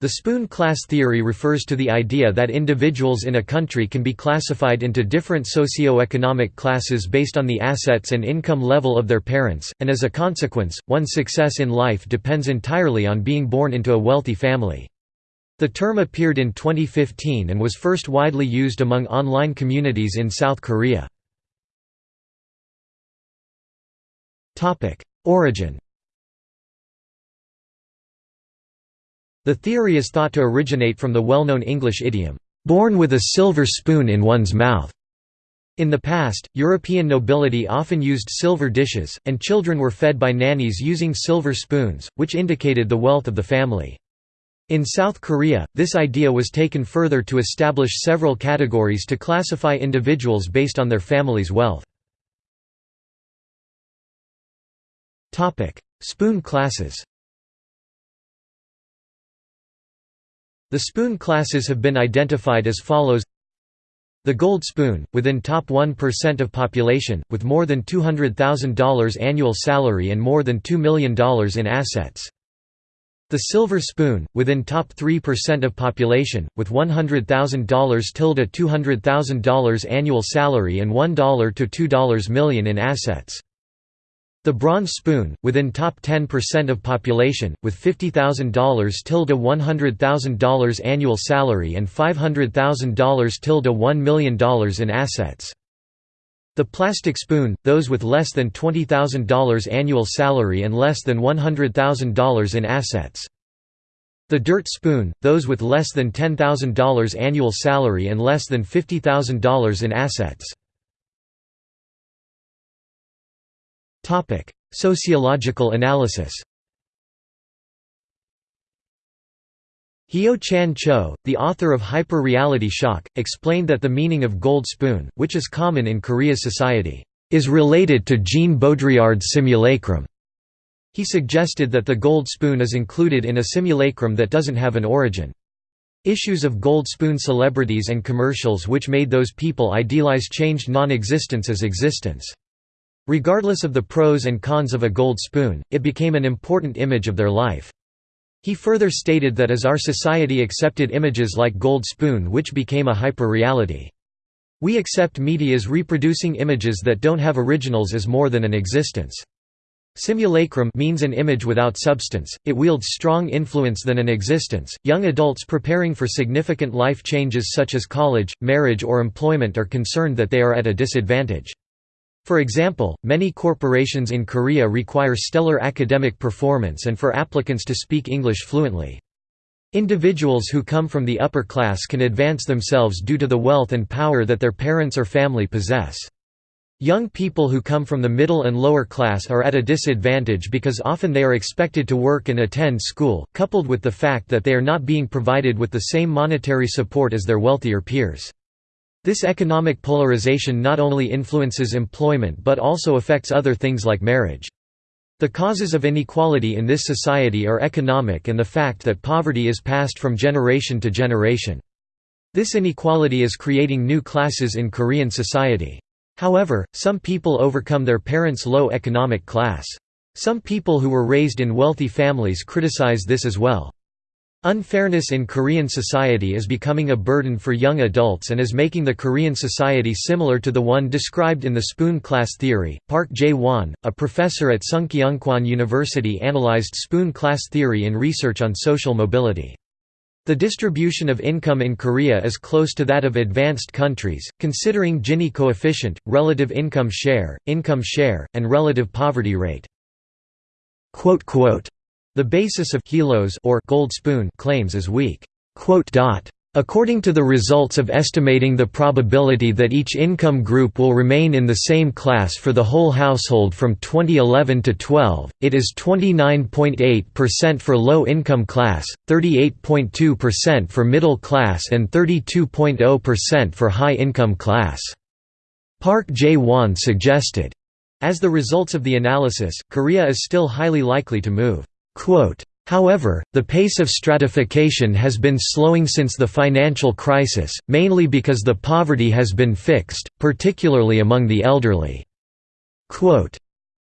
The spoon class theory refers to the idea that individuals in a country can be classified into different socio-economic classes based on the assets and income level of their parents, and as a consequence, one's success in life depends entirely on being born into a wealthy family. The term appeared in 2015 and was first widely used among online communities in South Korea. Origin The theory is thought to originate from the well-known English idiom, "'born with a silver spoon in one's mouth'". In the past, European nobility often used silver dishes, and children were fed by nannies using silver spoons, which indicated the wealth of the family. In South Korea, this idea was taken further to establish several categories to classify individuals based on their family's wealth. Spoon classes The spoon classes have been identified as follows The gold spoon, within top 1% of population, with more than $200,000 annual salary and more than $2 million in assets. The silver spoon, within top 3% of population, with $100,000 tilde $200,000 annual salary and $1 to $2 million in assets. The bronze spoon, within top 10% of population, with $50,000 tilde $100,000 annual salary and $500,000 tilde $1 million in assets. The plastic spoon, those with less than $20,000 annual salary and less than $100,000 in assets. The dirt spoon, those with less than $10,000 annual salary and less than $50,000 in assets. Sociological analysis Hyo-chan Cho, the author of Hyper-Reality Shock, explained that the meaning of gold spoon, which is common in Korea's society, is related to Jean Baudrillard's simulacrum. He suggested that the gold spoon is included in a simulacrum that doesn't have an origin. Issues of gold spoon celebrities and commercials which made those people idealize changed non-existence as existence. Regardless of the pros and cons of a gold spoon, it became an important image of their life. He further stated that as our society accepted images like gold spoon which became a hyper-reality. We accept media's reproducing images that don't have originals as more than an existence. Simulacrum means an image without substance, it wields strong influence than an existence. Young adults preparing for significant life changes such as college, marriage or employment are concerned that they are at a disadvantage. For example, many corporations in Korea require stellar academic performance and for applicants to speak English fluently. Individuals who come from the upper class can advance themselves due to the wealth and power that their parents or family possess. Young people who come from the middle and lower class are at a disadvantage because often they are expected to work and attend school, coupled with the fact that they are not being provided with the same monetary support as their wealthier peers. This economic polarization not only influences employment but also affects other things like marriage. The causes of inequality in this society are economic and the fact that poverty is passed from generation to generation. This inequality is creating new classes in Korean society. However, some people overcome their parents' low economic class. Some people who were raised in wealthy families criticize this as well. Unfairness in Korean society is becoming a burden for young adults and is making the Korean society similar to the one described in the spoon class theory. Park Jae-won, a professor at Sungkyunkwan University analyzed spoon class theory in research on social mobility. The distribution of income in Korea is close to that of advanced countries, considering Gini coefficient, relative income share, income share, and relative poverty rate. The basis of kilos or gold spoon claims is weak. According to the results of estimating the probability that each income group will remain in the same class for the whole household from 2011 to 12, it is 29.8% for low-income class, 38.2% for middle class and 32.0% for high-income class. Park Jae-won suggested. As the results of the analysis, Korea is still highly likely to move However, the pace of stratification has been slowing since the financial crisis, mainly because the poverty has been fixed, particularly among the elderly."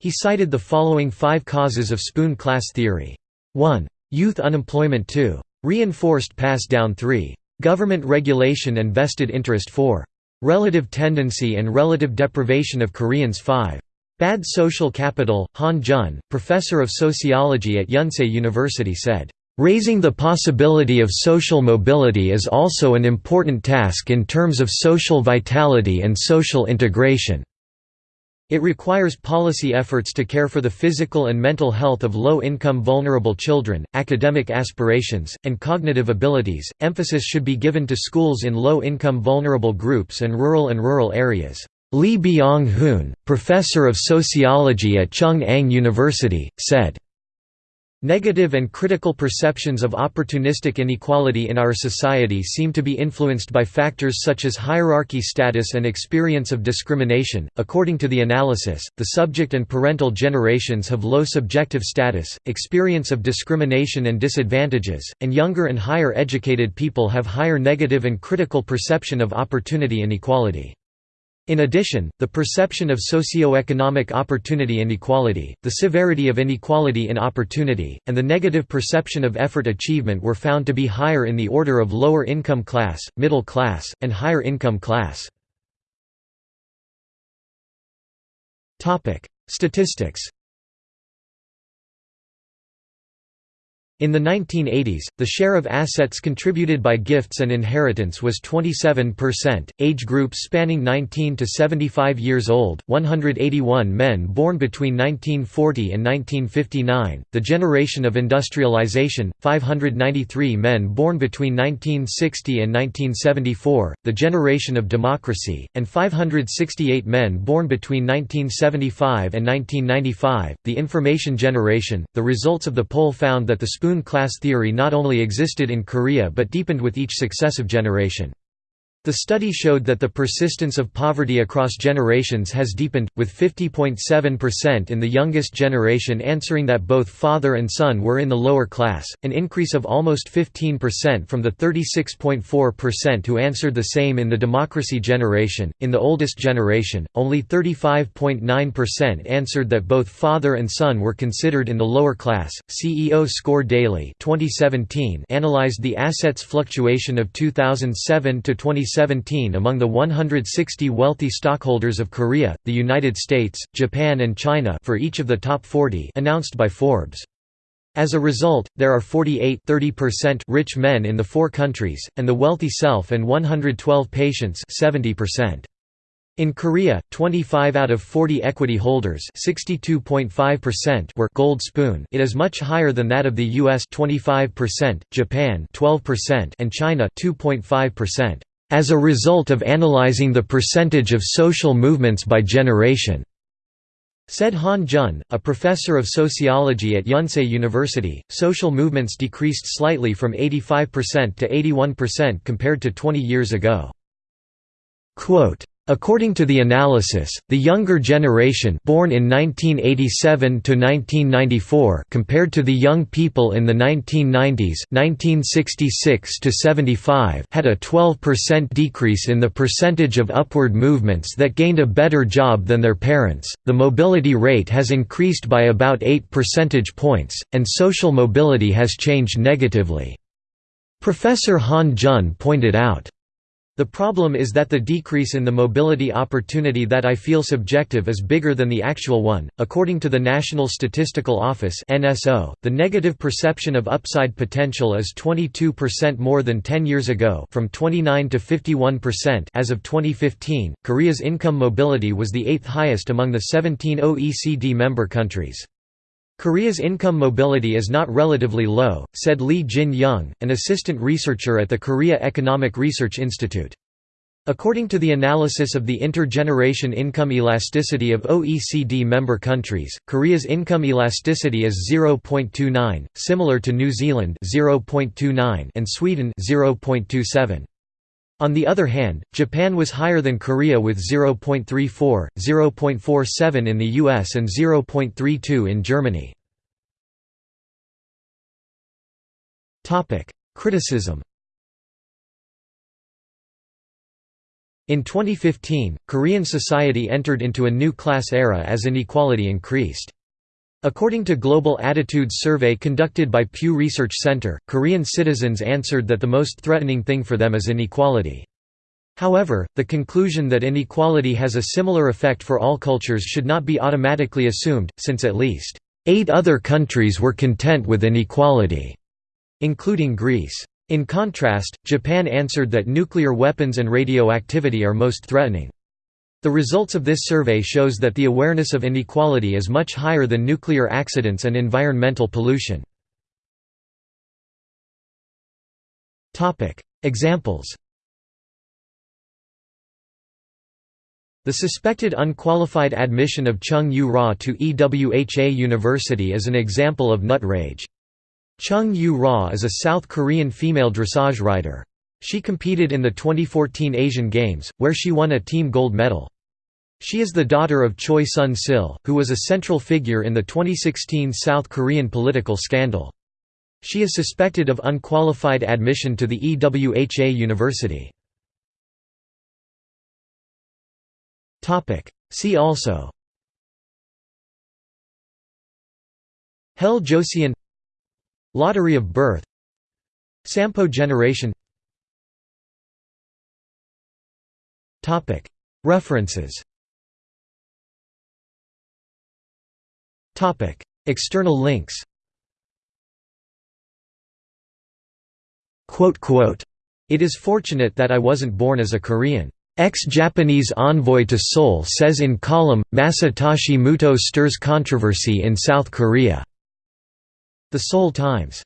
He cited the following five causes of spoon class theory. 1. Youth unemployment 2. Reinforced pass down 3. Government regulation and vested interest 4. Relative tendency and relative deprivation of Koreans 5. Bad social capital. Han Jun, professor of sociology at Yonsei University said, Raising the possibility of social mobility is also an important task in terms of social vitality and social integration. It requires policy efforts to care for the physical and mental health of low-income vulnerable children, academic aspirations, and cognitive abilities. Emphasis should be given to schools in low-income vulnerable groups and rural and rural areas. Lee Byung-hoon, professor of sociology at Chung-Ang University, said, Negative and critical perceptions of opportunistic inequality in our society seem to be influenced by factors such as hierarchy status and experience of discrimination. According to the analysis, the subject and parental generations have low subjective status, experience of discrimination and disadvantages, and younger and higher educated people have higher negative and critical perception of opportunity inequality. In addition, the perception of socio-economic opportunity inequality, the severity of inequality in opportunity, and the negative perception of effort achievement were found to be higher in the order of lower income class, middle class, and higher income class. Statistics In the 1980s, the share of assets contributed by gifts and inheritance was 27%. Age groups spanning 19 to 75 years old, 181 men born between 1940 and 1959, the generation of industrialization, 593 men born between 1960 and 1974, the generation of democracy, and 568 men born between 1975 and 1995, the information generation. The results of the poll found that the spoon class theory not only existed in Korea but deepened with each successive generation. The study showed that the persistence of poverty across generations has deepened, with 50.7% in the youngest generation answering that both father and son were in the lower class, an increase of almost 15% from the 36.4% who answered the same in the democracy generation. In the oldest generation, only 35.9% answered that both father and son were considered in the lower class. CEO Score Daily 2017 analyzed the assets fluctuation of 2007 to 2017 2017 among the 160 wealthy stockholders of Korea, the United States, Japan and China for each of the top 40 announced by Forbes. As a result, there are 48 rich men in the four countries, and the wealthy self and 112 patients 70%. In Korea, 25 out of 40 equity holders were gold spoon it is much higher than that of the US 25%, Japan 12% and China 2.5% as a result of analyzing the percentage of social movements by generation, said Han Jun, a professor of sociology at Yonsei University. Social movements decreased slightly from 85% to 81% compared to 20 years ago. Quote, According to the analysis, the younger generation born in 1987 to 1994 compared to the young people in the 1990s 1966 to 75 had a 12% decrease in the percentage of upward movements that gained a better job than their parents. The mobility rate has increased by about 8 percentage points and social mobility has changed negatively. Professor Han Jun pointed out the problem is that the decrease in the mobility opportunity that I feel subjective is bigger than the actual one. According to the National Statistical Office (NSO), the negative perception of upside potential is 22% more than 10 years ago, from 29 to 51% as of 2015. Korea's income mobility was the eighth highest among the 17 OECD member countries. Korea's income mobility is not relatively low, said Lee Jin-young, an assistant researcher at the Korea Economic Research Institute. According to the analysis of the intergeneration income elasticity of OECD member countries, Korea's income elasticity is 0.29, similar to New Zealand 0.29 and Sweden 0.27. On the other hand, Japan was higher than Korea with 0.34, 0.47 in the US and 0.32 in Germany. Criticism In 2015, Korean society entered into a new class era as inequality increased. According to Global Attitudes Survey conducted by Pew Research Center, Korean citizens answered that the most threatening thing for them is inequality. However, the conclusion that inequality has a similar effect for all cultures should not be automatically assumed, since at least eight other countries were content with inequality, including Greece. In contrast, Japan answered that nuclear weapons and radioactivity are most threatening. The results of this survey shows that the awareness of inequality is much higher than nuclear accidents and environmental pollution. Examples The suspected unqualified admission of Chung Yu-ra to EWHA University is an example of nut rage. Chung Yu-ra is a South Korean female dressage rider. She competed in the 2014 Asian Games, where she won a team gold medal. She is the daughter of Choi Sun-sil, who was a central figure in the 2016 South Korean political scandal. She is suspected of unqualified admission to the EWHA university. See also. Hell Joseon. Lottery of birth. Sampo generation. References External links It is fortunate that I wasn't born as a Korean. Ex-Japanese envoy to Seoul says in column, Masatoshi Muto stirs controversy in South Korea. The Seoul Times